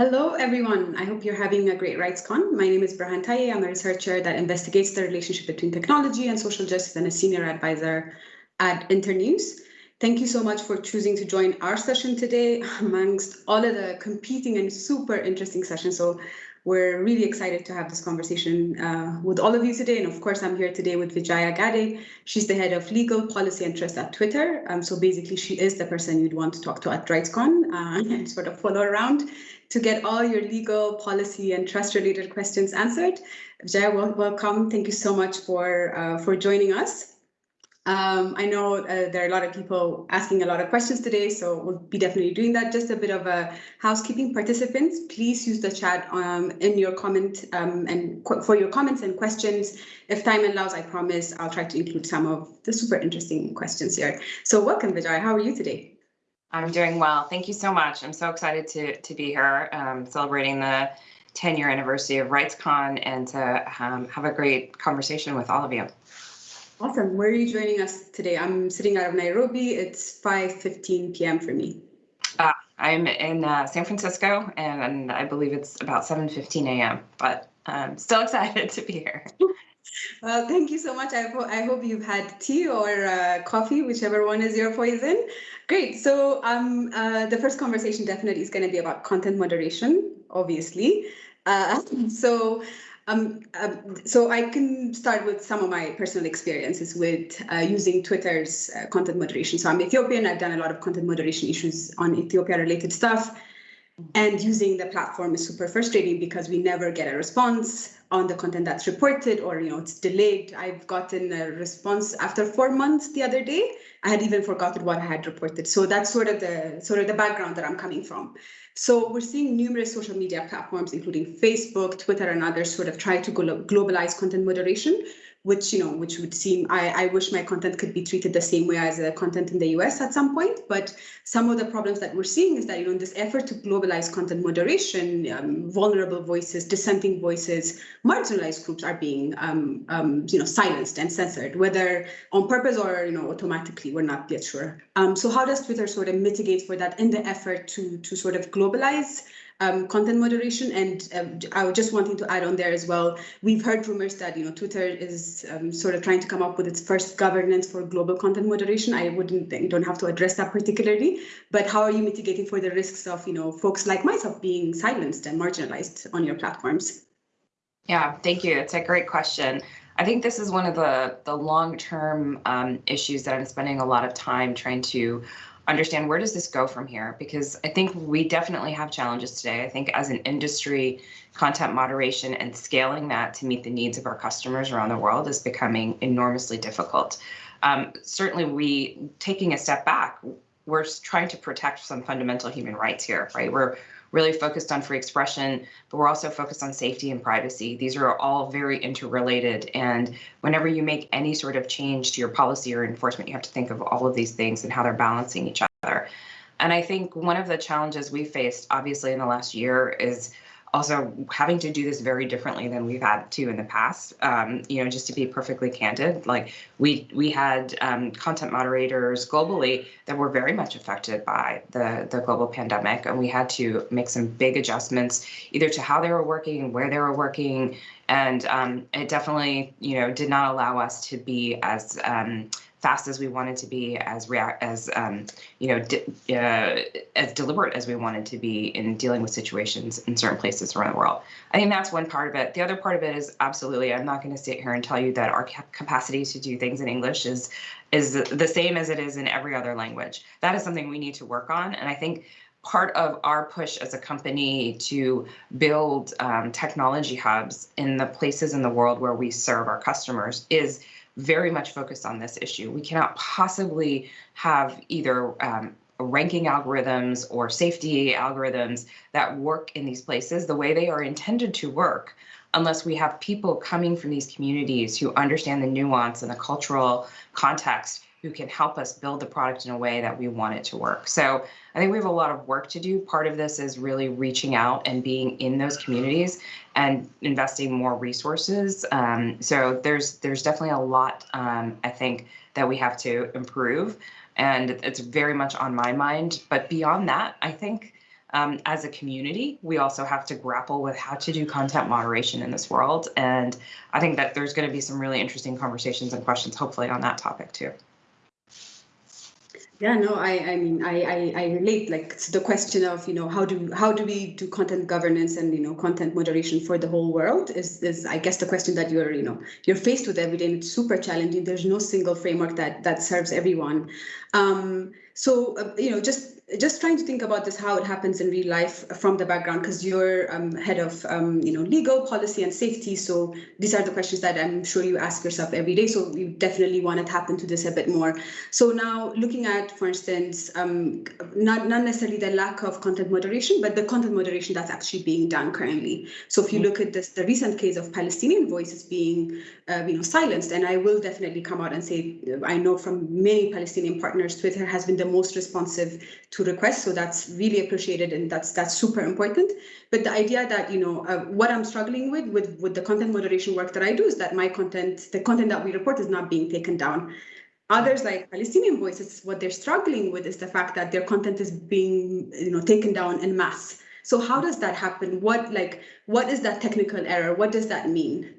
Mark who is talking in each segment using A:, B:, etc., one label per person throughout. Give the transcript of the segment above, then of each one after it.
A: Hello, everyone. I hope you're having a great RightsCon. My name is Berhan Taye. I'm a researcher that investigates the relationship between technology and social justice and a senior advisor at Internews. Thank you so much for choosing to join our session today amongst all of the competing and super interesting sessions. So we're really excited to have this conversation uh, with all of you today. And of course, I'm here today with Vijaya Gadde. She's the head of legal policy and trust at Twitter. Um, so basically, she is the person you'd want to talk to at RightsCon uh, and sort of follow around to get all your legal policy and trust related questions answered. Vijaya, welcome. Thank you so much for, uh, for joining us. Um, I know uh, there are a lot of people asking a lot of questions today, so we'll be definitely doing that. Just a bit of a housekeeping. Participants, please use the chat um, in your comment um, and for your comments and questions. If time allows, I promise I'll try to include some of the super interesting questions here. So welcome, Vijay. How are you today?
B: I'm doing well. Thank you so much. I'm so excited to, to be here um, celebrating the 10 year anniversary of RightsCon and to um, have a great conversation with all of you.
A: Awesome. Where are you joining us today? I'm sitting out of Nairobi. It's 5.15 p.m. for me.
B: Uh, I'm in uh, San Francisco, and, and, I believe it's about 7.15 a.m., but I'm still excited to be here.
A: Well, thank you so much. I, ho I hope you've had tea or uh, coffee, whichever one is your poison. Great. So um, uh, the first conversation definitely is going to be about content moderation, obviously. Uh, so um, um, so I can start with some of my personal experiences with uh, using Twitter's uh, content moderation. So I'm Ethiopian. I've done a lot of content moderation issues on Ethiopia-related stuff. And using the platform is super frustrating because we never get a response on the content that's reported or, you know, it's delayed. I've gotten a response after four months the other day. I had even forgotten what I had reported. So that's sort of the sort of the background that I'm coming from. So we're seeing numerous social media platforms, including Facebook, Twitter, and others sort of try to globalize content moderation, which, you know, which would seem, I, I wish my content could be treated the same way as the content in the US at some point. But some of the problems that we're seeing is that, you know, this effort to globalize content moderation, um, vulnerable voices, dissenting voices, marginalized groups are being, um, um, you know, silenced and censored, whether on purpose or, you know, automatically, we're not yet sure. Um, so how does Twitter sort of mitigate for that in the effort to, to sort of globalize um, content moderation. And um, I was just wanting to add on there as well. We've heard rumors that you know Twitter is um, sort of trying to come up with its first governance for global content moderation. I wouldn't you don't have to address that particularly, but how are you mitigating for the risks of you know folks like myself being silenced and marginalized on your platforms?
B: Yeah, thank you. It's a great question. I think this is one of the the long term um, issues that I'm spending a lot of time trying to understand where does this go from here? Because I think we definitely have challenges today. I think as an industry, content moderation and scaling that to meet the needs of our customers around the world is becoming enormously difficult. Um, certainly, we taking a step back, we're trying to protect some fundamental human rights here, right? We're really focused on free expression, but we're also focused on safety and privacy. These are all very interrelated. And whenever you make any sort of change to your policy or enforcement, you have to think of all of these things and how they're balancing each other. And I think one of the challenges we faced, obviously, in the last year is also having to do this very differently than we've had to in the past. Um, you know, just to be perfectly candid, like we we had um, content moderators globally that were very much affected by the the global pandemic, and we had to make some big adjustments either to how they were working, where they were working, and um, it definitely you know did not allow us to be as um, fast as we wanted to be, as react as um, you know, uh, as deliberate as we wanted to be in dealing with situations in certain places around the world. I think that's one part of it. The other part of it is absolutely. I'm not going to sit here and tell you that our capacity to do things in English is is the same as it is in every other language. That is something we need to work on, and I think part of our push as a company to build um, technology hubs in the places in the world where we serve our customers is very much focused on this issue. We cannot possibly have either um, ranking algorithms or safety algorithms that work in these places the way they are intended to work unless we have people coming from these communities who understand the nuance and the cultural context who can help us build the product in a way that we want it to work. So I think we have a lot of work to do. Part of this is really reaching out and being in those communities and investing more resources. Um, so there's there's definitely a lot um, I think that we have to improve, and it's very much on my mind. But beyond that, I think um, as a community, we also have to grapple with how to do content moderation in this world. And I think that there's going to be some really interesting conversations and questions, hopefully, on that topic too.
A: Yeah, no, I, I mean, I, I, I relate like to the question of, you know, how do how do we do content governance and you know content moderation for the whole world is is I guess the question that you're you know you're faced with every day and it's super challenging. There's no single framework that that serves everyone. Um, so uh, you know, just just trying to think about this, how it happens in real life from the background, because you're um, head of um, you know legal policy and safety. So these are the questions that I'm sure you ask yourself every day. So you definitely want to tap into this a bit more. So now looking at, for instance, um, not not necessarily the lack of content moderation, but the content moderation that's actually being done currently. So if you look at this, the recent case of Palestinian voices being uh, you know silenced, and I will definitely come out and say I know from many Palestinian partners, Twitter has been the most responsive to to requests. So that's really appreciated and that's that's super important. But the idea that, you know, uh, what I'm struggling with, with with the content moderation work that I do is that my content, the content that we report is not being taken down. Others like Palestinian Voices, what they're struggling with is the fact that their content is being, you know, taken down in mass. So how does that happen? What like what is that technical error? What does that mean?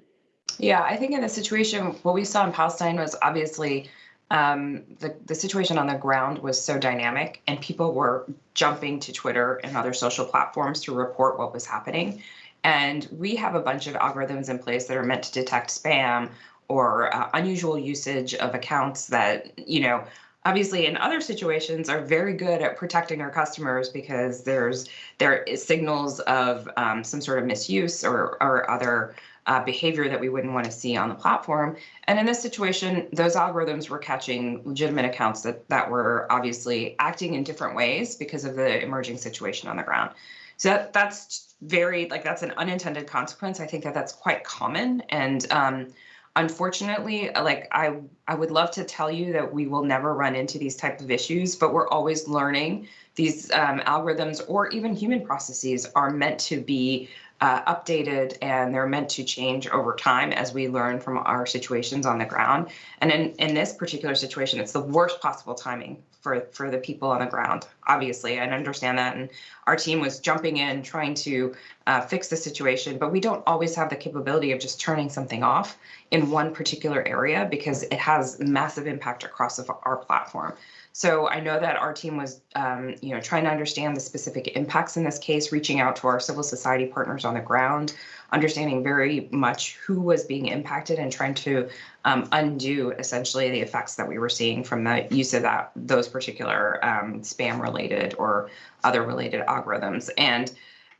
B: Yeah, I think in the situation, what we saw in Palestine was obviously um, the, the situation on the ground was so dynamic and people were jumping to Twitter and other social platforms to report what was happening. And we have a bunch of algorithms in place that are meant to detect spam or uh, unusual usage of accounts that, you know, obviously in other situations are very good at protecting our customers because there's there is signals of um, some sort of misuse or, or other uh, behavior that we wouldn't want to see on the platform. And in this situation, those algorithms were catching legitimate accounts that, that were obviously acting in different ways because of the emerging situation on the ground. So that, that's very, like, that's an unintended consequence. I think that that's quite common. And um, unfortunately, like, I, I would love to tell you that we will never run into these type of issues, but we're always learning these um, algorithms or even human processes are meant to be uh, updated and they're meant to change over time as we learn from our situations on the ground. And in, in this particular situation, it's the worst possible timing for, for the people on the ground, obviously. I understand that. And our team was jumping in, trying to uh, fix the situation, but we don't always have the capability of just turning something off in one particular area because it has massive impact across our platform. So I know that our team was, um, you know, trying to understand the specific impacts in this case, reaching out to our civil society partners on the ground, understanding very much who was being impacted and trying to um, undo essentially the effects that we were seeing from the use of that those particular um, spam related or other related algorithms. And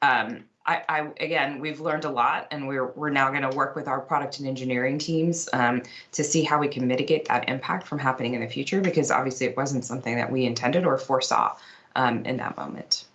B: um, I, I, again, we've learned a lot, and we're we're now going to work with our product and engineering teams um, to see how we can mitigate that impact from happening in the future. Because obviously, it wasn't something that we intended or foresaw um, in that moment.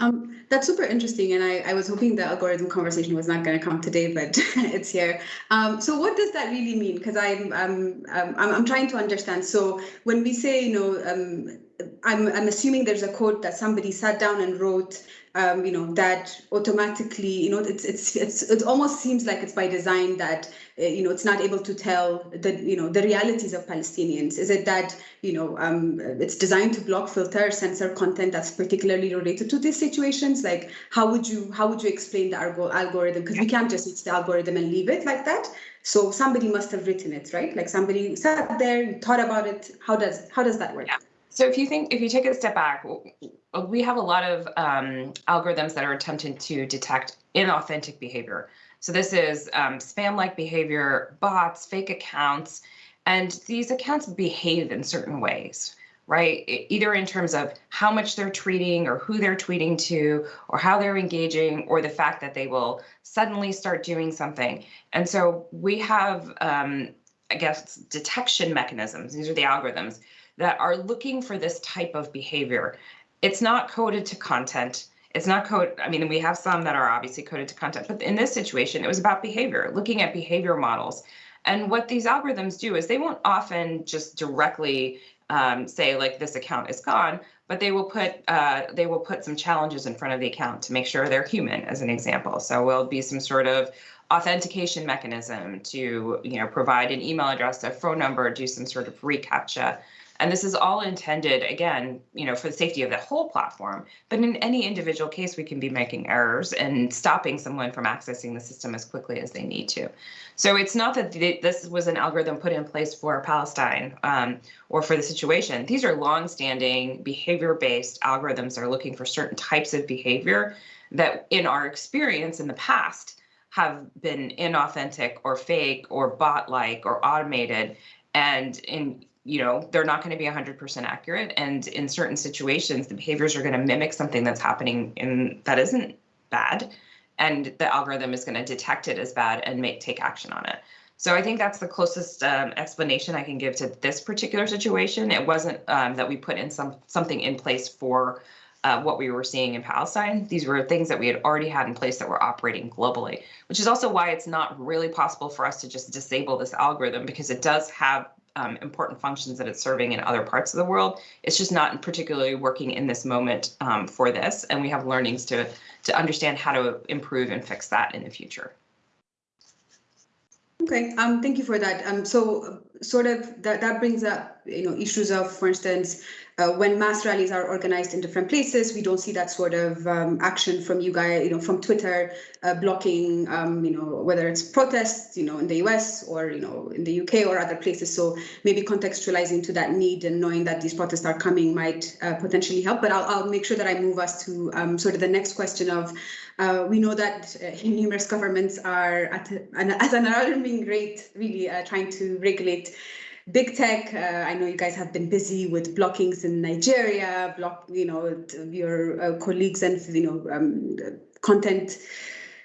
A: Um, that's super interesting, and I, I, was hoping the algorithm conversation was not going to come today, but it's here. Um, so, what does that really mean? Because I'm, I'm, I'm, I'm trying to understand. So, when we say, you know, um, I'm, I'm assuming there's a code that somebody sat down and wrote um, you know, that automatically, you know, it's, it's, it's, it almost seems like it's by design that, uh, you know, it's not able to tell the, you know, the realities of Palestinians. Is it that, you know, um, it's designed to block, filter, censor content that's particularly related to these situations? Like, how would you, how would you explain the algorithm? Because we can't just use the algorithm and leave it like that. So somebody must have written it, right? Like somebody sat there, thought about it. How does, how does that work?
B: Yeah. So if you think, if you take a step back, we have a lot of um, algorithms that are attempting to detect inauthentic behavior. So this is um, spam-like behavior, bots, fake accounts, and these accounts behave in certain ways, right? Either in terms of how much they're tweeting or who they're tweeting to or how they're engaging or the fact that they will suddenly start doing something. And so we have, um, I guess, detection mechanisms. These are the algorithms that are looking for this type of behavior. It's not coded to content. It's not code. I mean, we have some that are obviously coded to content, but in this situation, it was about behavior, looking at behavior models. And what these algorithms do is they won't often just directly um, say like this account is gone, but they will put uh, they will put some challenges in front of the account to make sure they're human, as an example. So will be some sort of authentication mechanism to you know provide an email address, a phone number, do some sort of reCAPTCHA. And this is all intended, again, you know, for the safety of the whole platform. But in any individual case, we can be making errors and stopping someone from accessing the system as quickly as they need to. So it's not that this was an algorithm put in place for Palestine um, or for the situation. These are long-standing behavior-based algorithms that are looking for certain types of behavior that, in our experience in the past, have been inauthentic or fake or bot-like or automated. And in you know, they're not going to be 100% accurate. And in certain situations, the behaviors are going to mimic something that's happening in that isn't bad. And the algorithm is going to detect it as bad and make take action on it. So I think that's the closest um, explanation I can give to this particular situation. It wasn't um, that we put in some something in place for uh, what we were seeing in Palestine. These were things that we had already had in place that were operating globally, which is also why it's not really possible for us to just disable this algorithm because it does have um, important functions that it's serving in other parts of the world. It's just not particularly working in this moment um, for this, and we have learnings to to understand how to improve and fix that in the future.
A: Okay, um, thank you for that. Um, so sort of that, that brings up, you know, issues of, for instance, uh, when mass rallies are organized in different places, we don't see that sort of um, action from you guys, you know, from Twitter uh, blocking, um, you know, whether it's protests, you know, in the US or, you know, in the UK or other places. So maybe contextualizing to that need and knowing that these protests are coming might uh, potentially help. But I'll, I'll make sure that I move us to um, sort of the next question of, uh, we know that uh, numerous governments are at, an, at an alarming rate, really uh, trying to regulate big tech. Uh, I know you guys have been busy with blockings in Nigeria, block, you know, your uh, colleagues and, you know, um, content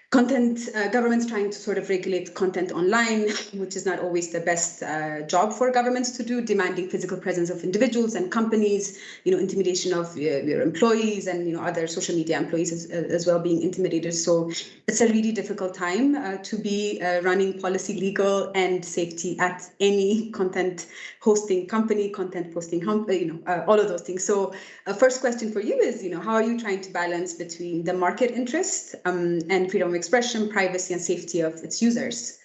A: content uh, governments trying to sort of regulate content online, which is not always the best uh, job for governments to do, demanding physical presence of individuals and companies, you know, intimidation of uh, your employees and you know other social media employees as, as well being intimidated. So it's a really difficult time uh, to be uh, running policy, legal, and safety at any content hosting company, content posting, you know, all of those things. So a first question for you is, you know, how are you trying to balance between the market interest um, and freedom expression, privacy, and safety of its users.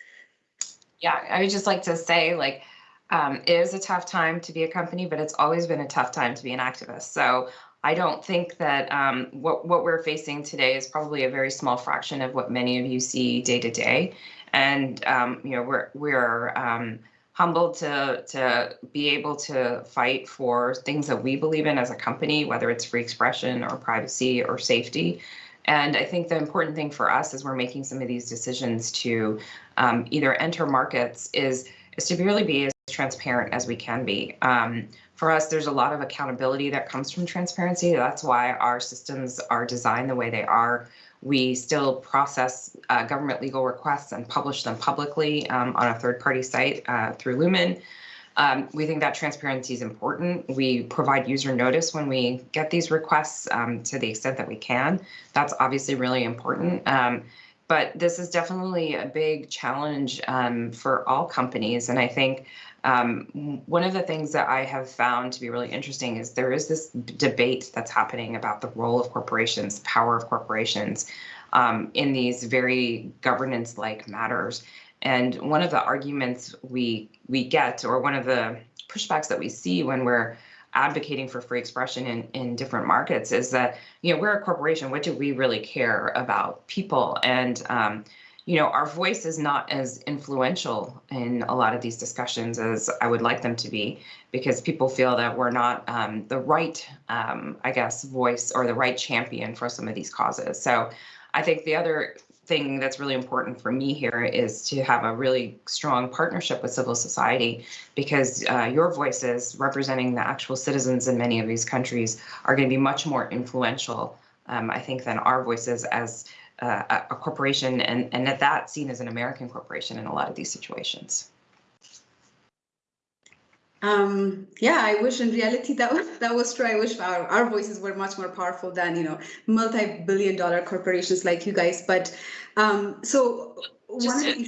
B: Yeah, I would just like to say, like, um, it is a tough time to be a company, but it's always been a tough time to be an activist. So I don't think that um, what what we're facing today is probably a very small fraction of what many of you see day to day, and um, you know we're we're um, humbled to to be able to fight for things that we believe in as a company, whether it's free expression or privacy or safety. And I think the important thing for us as we're making some of these decisions to um, either enter markets is, is to really be as transparent as we can be. Um, for us, there's a lot of accountability that comes from transparency. That's why our systems are designed the way they are. We still process uh, government legal requests and publish them publicly um, on a third-party site uh, through Lumen. Um, we think that transparency is important. We provide user notice when we get these requests um, to the extent that we can. That's obviously really important. Um, but this is definitely a big challenge um, for all companies. And I think um, one of the things that I have found to be really interesting is there is this debate that's happening about the role of corporations, power of corporations um, in these very governance-like matters. And one of the arguments we we get, or one of the pushbacks that we see when we're advocating for free expression in, in different markets is that, you know, we're a corporation. What do we really care about people? And, um, you know, our voice is not as influential in a lot of these discussions as I would like them to be, because people feel that we're not um, the right, um, I guess, voice or the right champion for some of these causes. So I think the other thing that's really important for me here is to have a really strong partnership with civil society because uh, your voices representing the actual citizens in many of these countries are going to be much more influential, um, I think, than our voices as uh, a corporation and, and at that seen as an American corporation in a lot of these situations.
A: Um, yeah, I wish in reality that was, that was true. I wish our, our voices were much more powerful than, you know, multi-billion dollar corporations like you guys. But um, so
B: just to,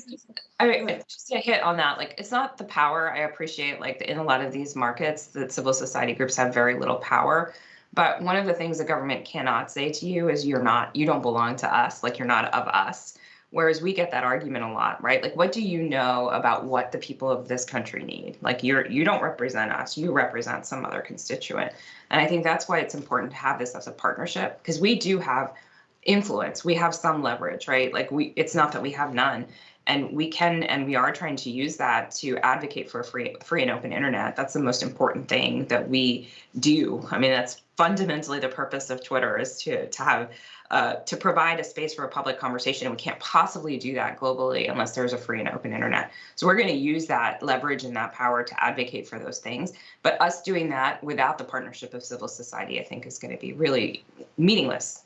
B: I just to hit on that, like it's not the power. I appreciate like in a lot of these markets that civil society groups have very little power. But one of the things the government cannot say to you is you're not, you don't belong to us, like you're not of us Whereas we get that argument a lot, right? Like, what do you know about what the people of this country need? Like, you're you don't represent us, you represent some other constituent. And I think that's why it's important to have this as a partnership because we do have influence, we have some leverage, right? Like, we it's not that we have none and we can and we are trying to use that to advocate for a free free and open internet that's the most important thing that we do i mean that's fundamentally the purpose of twitter is to to have uh, to provide a space for a public conversation. And we can't possibly do that globally unless there's a free and open internet. So we're going to use that leverage and that power to advocate for those things. But us doing that without the partnership of civil society i think is going to be really meaningless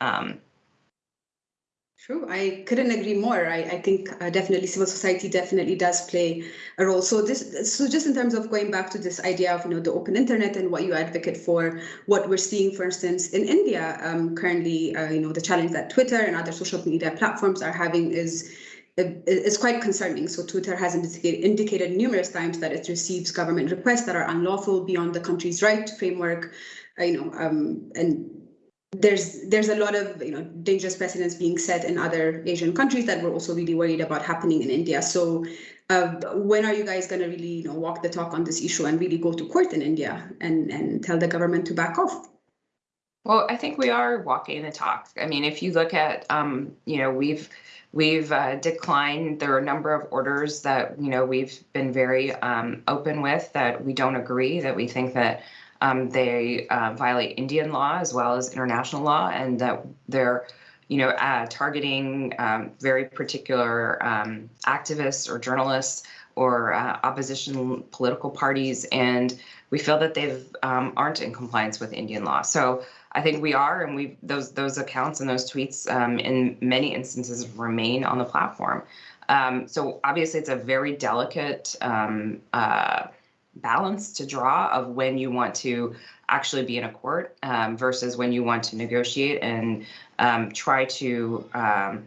B: um,
A: True, I couldn't agree more. I, I think uh, definitely civil society definitely does play a role. So this, so just in terms of going back to this idea of you know the open internet and what you advocate for, what we're seeing, for instance, in India um, currently, uh, you know the challenge that Twitter and other social media platforms are having is is quite concerning. So Twitter has indicated, indicated numerous times that it receives government requests that are unlawful beyond the country's right framework, uh, you know, um, and there's there's a lot of you know dangerous precedents being set in other Asian countries that we're also really worried about happening in India. So uh, when are you guys going to really you know walk the talk on this issue and really go to court in India and and tell the government to back off?
B: Well, I think we are walking the talk. I mean, if you look at um, you know we've we've uh, declined. There are a number of orders that you know we've been very um, open with that we don't agree that we think that um, they uh, violate Indian law as well as international law, and that they're, you know, uh, targeting um, very particular um, activists or journalists or uh, opposition political parties, and we feel that they um, aren't in compliance with Indian law. So I think we are, and we those those accounts and those tweets um, in many instances remain on the platform. Um, so obviously, it's a very delicate. Uh, balance to draw of when you want to actually be in a court um, versus when you want to negotiate and um, try to, um,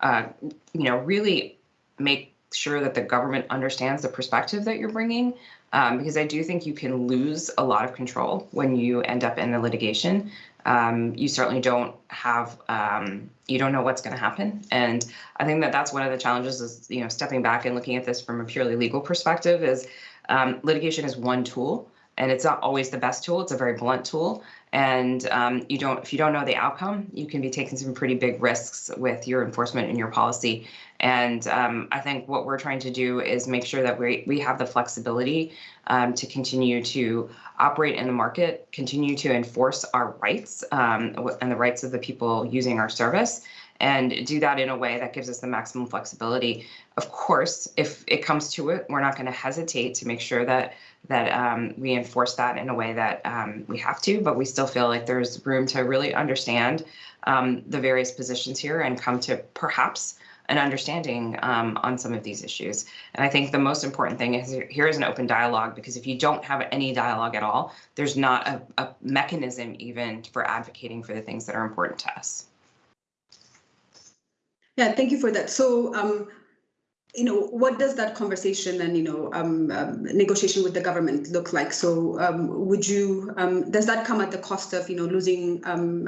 B: uh, you know, really make sure that the government understands the perspective that you're bringing. Um, because I do think you can lose a lot of control when you end up in the litigation. Um, you certainly don't have, um, you don't know what's going to happen. And I think that that's one of the challenges is, you know, stepping back and looking at this from a purely legal perspective is um, litigation is one tool, and it's not always the best tool. It's a very blunt tool, and um, you don't if you don't know the outcome, you can be taking some pretty big risks with your enforcement and your policy. And um, I think what we're trying to do is make sure that we we have the flexibility um, to continue to operate in the market, continue to enforce our rights um, and the rights of the people using our service and do that in a way that gives us the maximum flexibility. Of course, if it comes to it, we're not going to hesitate to make sure that that um, we enforce that in a way that um, we have to, but we still feel like there's room to really understand um, the various positions here and come to perhaps an understanding um, on some of these issues. And I think the most important thing is here is an open dialogue because if you don't have any dialogue at all, there's not a, a mechanism even for advocating for the things that are important to us.
A: Yeah, thank you for that. So, um, you know, what does that conversation and, you know, um, um, negotiation with the government look like? So um, would you, um, does that come at the cost of, you know, losing um,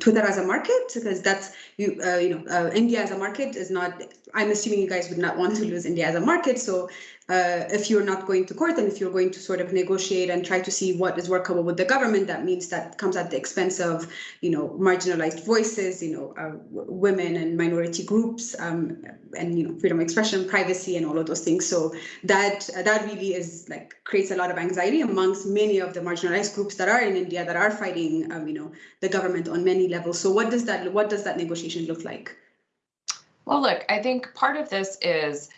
A: Twitter as a market? Because that's, you, uh, you know, uh, India as a market is not, I'm assuming you guys would not want to lose India as a market. So uh, if you're not going to court and if you're going to sort of negotiate and try to see what is workable with the government, that means that comes at the expense of, you know, marginalized voices, you know, uh, women and minority groups, um, and you know, freedom of expression, privacy, and all of those things. So that uh, that really is like creates a lot of anxiety amongst many of the marginalized groups that are in India that are fighting, um, you know, the government on many levels. So what does that what does that negotiation look like?
B: Well, look, I think part of this is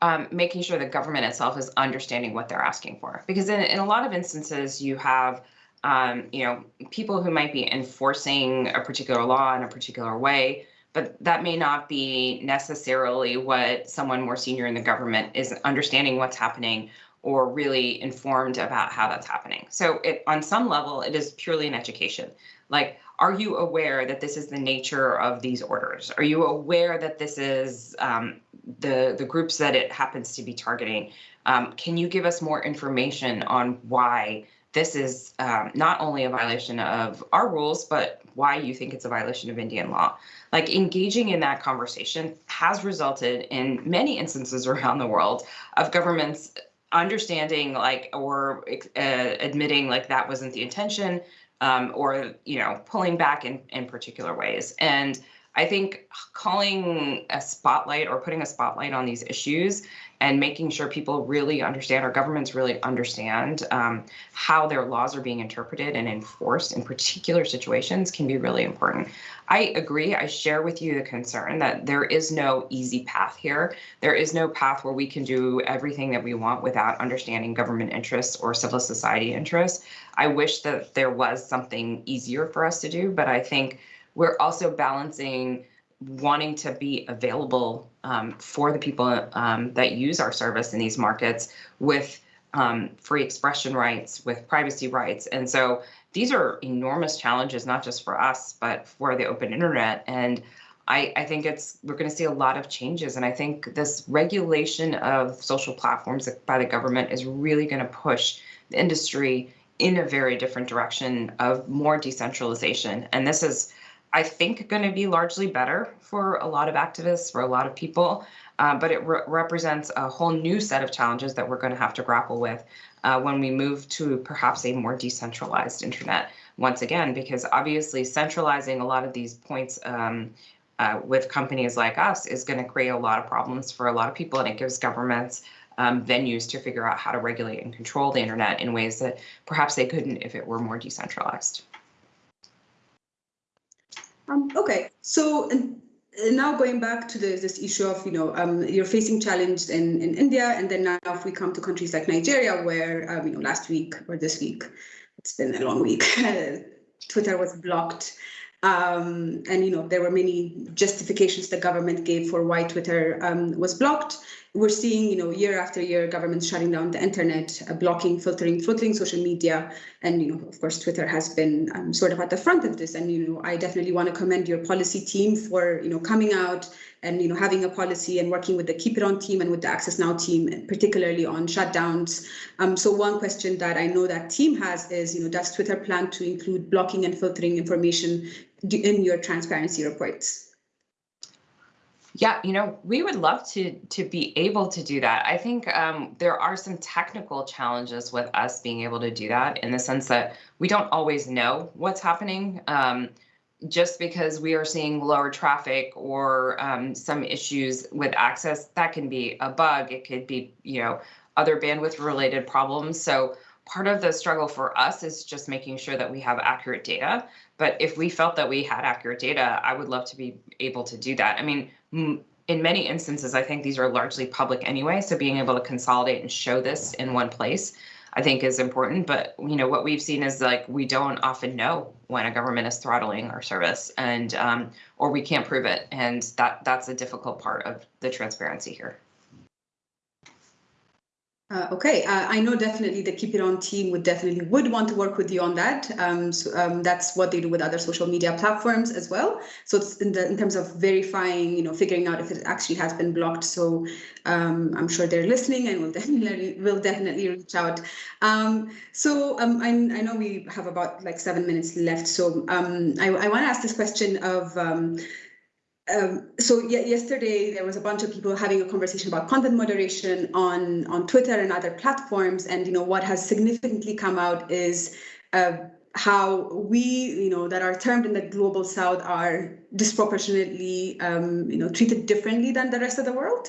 B: um, making sure the government itself is understanding what they're asking for. Because in, in a lot of instances, you have um, you know people who might be enforcing a particular law in a particular way, but that may not be necessarily what someone more senior in the government is understanding what's happening or really informed about how that's happening. So it, on some level, it is purely an education. Like, are you aware that this is the nature of these orders? Are you aware that this is um, the, the groups that it happens to be targeting? Um, can you give us more information on why this is um, not only a violation of our rules, but why you think it's a violation of Indian law. Like engaging in that conversation has resulted in many instances around the world of governments understanding like or uh, admitting like that wasn't the intention um, or you know pulling back in in particular ways. And i think calling a spotlight or putting a spotlight on these issues and making sure people really understand, our governments really understand um, how their laws are being interpreted and enforced in particular situations can be really important. I agree. I share with you the concern that there is no easy path here. There is no path where we can do everything that we want without understanding government interests or civil society interests. I wish that there was something easier for us to do, but I think we're also balancing wanting to be available um, for the people um, that use our service in these markets with um, free expression rights, with privacy rights. And so these are enormous challenges, not just for us, but for the open internet. And I, I think it's we're going to see a lot of changes. And I think this regulation of social platforms by the government is really going to push the industry in a very different direction of more decentralization. And this is I think, going to be largely better for a lot of activists, for a lot of people, uh, but it re represents a whole new set of challenges that we're going to have to grapple with uh, when we move to perhaps a more decentralized internet once again, because obviously centralizing a lot of these points um, uh, with companies like us is going to create a lot of problems for a lot of people, and it gives governments um, venues to figure out how to regulate and control the internet in ways that perhaps they couldn't if it were more decentralized.
A: Um, okay, so and, now going back to the, this issue of, you know, um, you're facing challenge in, in India, and then now if we come to countries like Nigeria, where, um, you know, last week or this week, it's been a long week, Twitter was blocked. Um, and, you know, there were many justifications the government gave for why Twitter um, was blocked we're seeing, you know, year after year, governments shutting down the internet, uh, blocking, filtering, filtering social media, and you know, of course, Twitter has been um, sort of at the front of this. And you know, I definitely want to commend your policy team for you know coming out and you know having a policy and working with the Keep It On team and with the Access Now team, particularly on shutdowns. Um, so one question that I know that team has is, you know, does Twitter plan to include blocking and filtering information in your transparency reports?
B: Yeah, you know, we would love to to be able to do that. I think um, there are some technical challenges with us being able to do that in the sense that we don't always know what's happening. Um, just because we are seeing lower traffic or um, some issues with access, that can be a bug. It could be, you know, other bandwidth related problems. So part of the struggle for us is just making sure that we have accurate data. But if we felt that we had accurate data, I would love to be able to do that. I mean, in many instances, I think these are largely public anyway. So being able to consolidate and show this in one place, I think is important. But you know what we've seen is like we don't often know when a government is throttling our service, and um, or we can't prove it, and that that's a difficult part of the transparency here.
A: Uh, okay, uh, I know definitely the Keep It On team would definitely would want to work with you on that. Um, so, um, that's what they do with other social media platforms as well. So it's in, the, in terms of verifying, you know, figuring out if it actually has been blocked. So um, I'm sure they're listening and will definitely will definitely reach out. Um, so um, I, I know we have about like seven minutes left. So um, I, I want to ask this question of um, so yesterday there was a bunch of people having a conversation about content moderation on on Twitter and other platforms, and you know what has significantly come out is uh, how we, you know, that are termed in the global south are disproportionately, um, you know, treated differently than the rest of the world.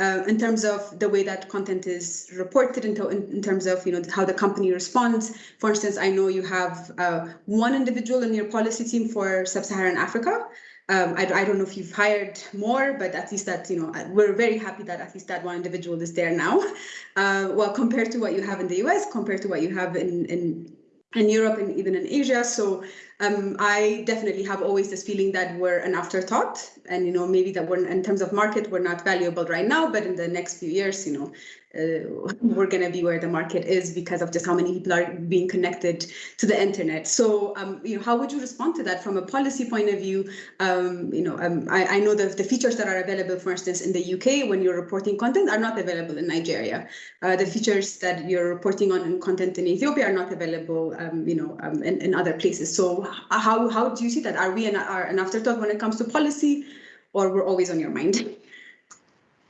A: Uh, in terms of the way that content is reported, in, in, terms of you know how the company responds. For instance, I know you have uh, one individual in your policy team for sub-Saharan Africa, um, I, I, don't know if you've hired more, but at least that, you know, we're very happy that at least that one individual is there now. Uh, well, compared to what you have in the US, compared to what you have in, in, in Europe and even in Asia. So Um, I definitely have always this feeling that we're an afterthought, and you know maybe that we're in terms of market we're not valuable right now, but in the next few years, you know, uh, we're going to be where the market is because of just how many people are being connected to the internet. So, um, you know, how would you respond to that from a policy point of view? Um, you know, um, I, I, know the, the features that are available, for instance, in the UK when you're reporting content are not available in Nigeria. Uh, the features that you're reporting on in content in Ethiopia are not available, um, you know, um, in, in other places. So, how how do you see that? Are we an, are an afterthought when it comes to policy, or we're always on your mind?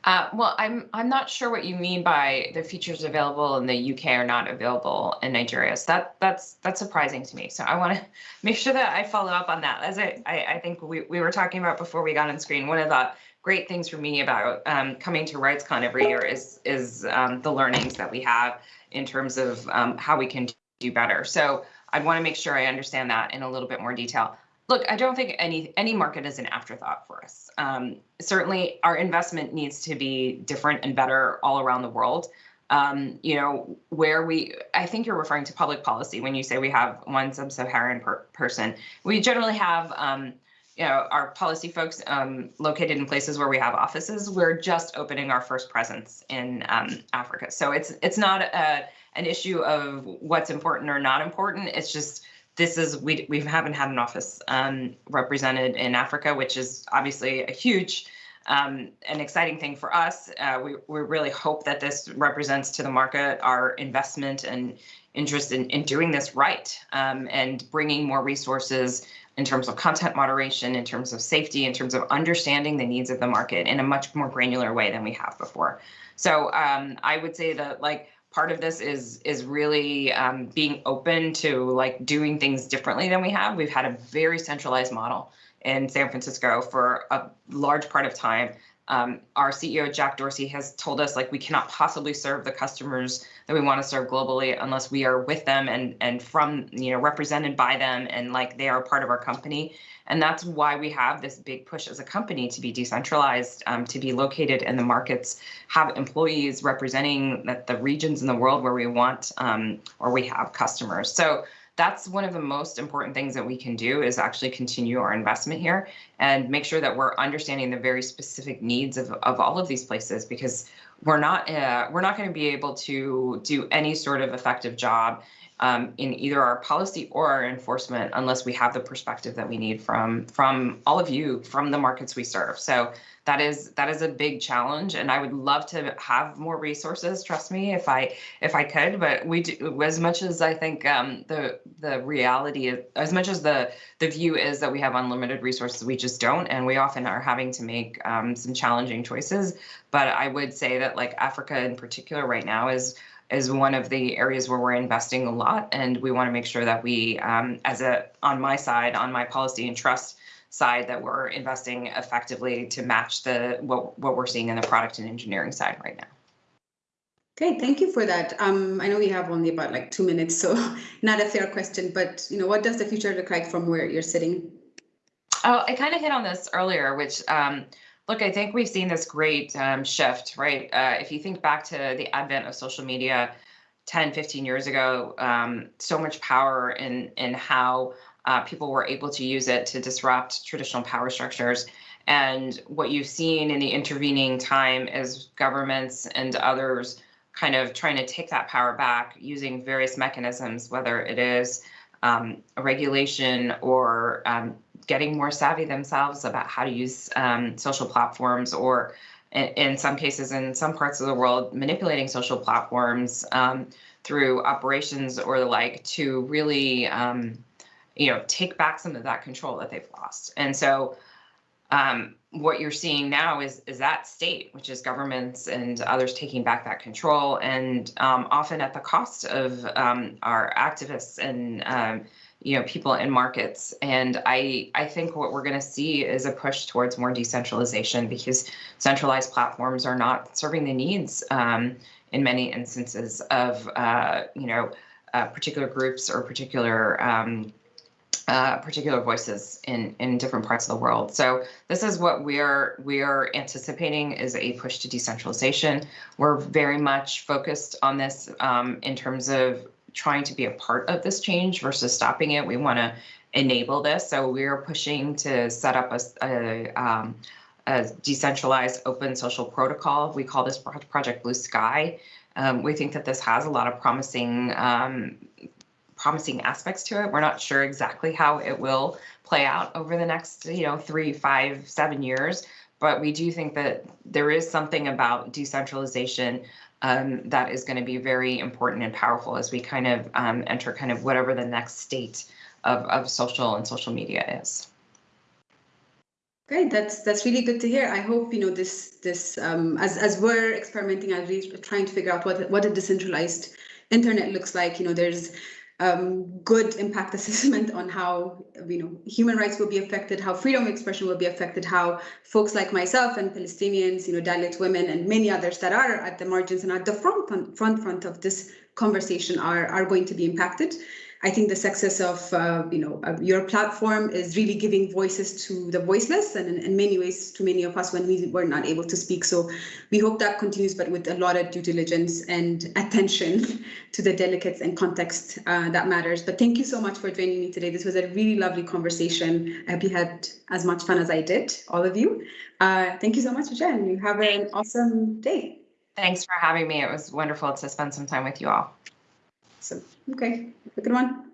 B: Uh, well, I'm I'm not sure what you mean by the features available in the UK are not available in Nigeria. So that that's that's surprising to me. So I want to make sure that I follow up on that. As I, I, I think we, we were talking about before we got on screen, one of the great things for me about um, coming to RightsCon every year is is um, the learnings that we have in terms of um, how we can do better. So I want to make sure I understand that in a little bit more detail. Look, I don't think any any market is an afterthought for us. Um, certainly, our investment needs to be different and better all around the world. Um, you know, where we, I think you're referring to public policy when you say we have one sub-Saharan per person. We generally have, um, you know, our policy folks um, located in places where we have offices. We're just opening our first presence in um, Africa, so it's it's not a, an issue of what's important or not important. It's just this is we we haven't had an office um, represented in Africa, which is obviously a huge um, an exciting thing for us. Uh, we we really hope that this represents to the market our investment and interest in, in doing this right um, and bringing more resources in terms of content moderation, in terms of safety, in terms of understanding the needs of the market in a much more granular way than we have before. So um, I would say that like part of this is is really um, being open to like doing things differently than we have. We've had a very centralized model in San Francisco for a large part of time. Um, our CEO Jack Dorsey has told us like we cannot possibly serve the customers that we want to serve globally unless we are with them and and from you know represented by them and like they are part of our company. And that's why we have this big push as a company to be decentralized, um, to be located in the markets, have employees representing the, the regions in the world where we want um, or we have customers. So that's one of the most important things that we can do is actually continue our investment here and make sure that we're understanding the very specific needs of, of all of these places because we're not uh, we're not going to be able to do any sort of effective job um, in either our policy or our enforcement unless we have the perspective that we need from from all of you from the markets we serve. So that is that is a big challenge, and I would love to have more resources. Trust me, if I if I could, but we do as much as I think um, the the reality is as much as the the view is that we have unlimited resources, we just don't, and we often are having to make um, some challenging choices. But I would say that like Africa in particular right now is is one of the areas where we're investing a lot, and we want to make sure that we, um, as a on my side, on my policy and trust side, that we're investing effectively to match the what what we're seeing in the product and engineering side right now.
A: Okay, thank you for that. Um, I know we have only about like two minutes, so not a fair question, but you know, what does the future look like from where you're sitting?
B: Oh, I kind of hit on this earlier, which um, Look, I think we've seen this great um, shift, right? Uh, if you think back to the advent of social media 10, 15 years ago, um, so much power in, in how uh, people were able to use it to disrupt traditional power structures. And what you've seen in the intervening time is governments and others kind of trying to take that power back using various mechanisms, whether it is um, regulation or um, getting more savvy themselves about how to use um, social platforms or in, some cases in some parts of the world manipulating social platforms um, through operations or the like to really um, you know take back some of that control that they've lost. And so um, what you're seeing now is is that state, which is governments and others taking back that control, and um, often at the cost of um, our activists and um, you know people in markets and i i think what we're going to see is a push towards more decentralization because centralized platforms are not serving the needs um, in many instances of uh, you know uh, particular groups or particular um, uh, particular voices in in different parts of the world. So this is what we are we are anticipating is a push to decentralization. We're very much focused on this um, in terms of trying to be a part of this change versus stopping it. We want to enable this. So we're pushing to set up a, a, um, a decentralized open social protocol. We call this Project Bluesky. Um, we think that this has a lot of promising um, promising aspects to it. We're not sure exactly how it will play out over the next, you know, three, five, seven years. But we do think that there is something about decentralization um, that is going to be very important and powerful as we kind of um, enter kind of whatever the next state of, of social and social media is.
A: Great, that's that's really good to hear. I hope you know this this um, as as we're experimenting, we're trying to figure out what what a decentralized internet looks like. You know, there's um, good impact assessment on how you know human rights will be affected, how freedom of expression will be affected, how folks like myself and Palestinians, you know, Dalit women and many others that are at the margins and at the front front front of this conversation are are going to be impacted. I think the success of uh, you know your platform is really giving voices to the voiceless, and in, in many ways to many of us when we were not able to speak. So we hope that continues, but with a lot of due diligence and attention to the delicates and context uh, that matters. But thank you so much for joining me today. This was a really lovely conversation. I hope you had as much fun as I did, all of you. Uh, thank you so much, Jen. You have an awesome day.
B: Thanks for having me. It was wonderful to spend some time with you all.
A: So okay, good one.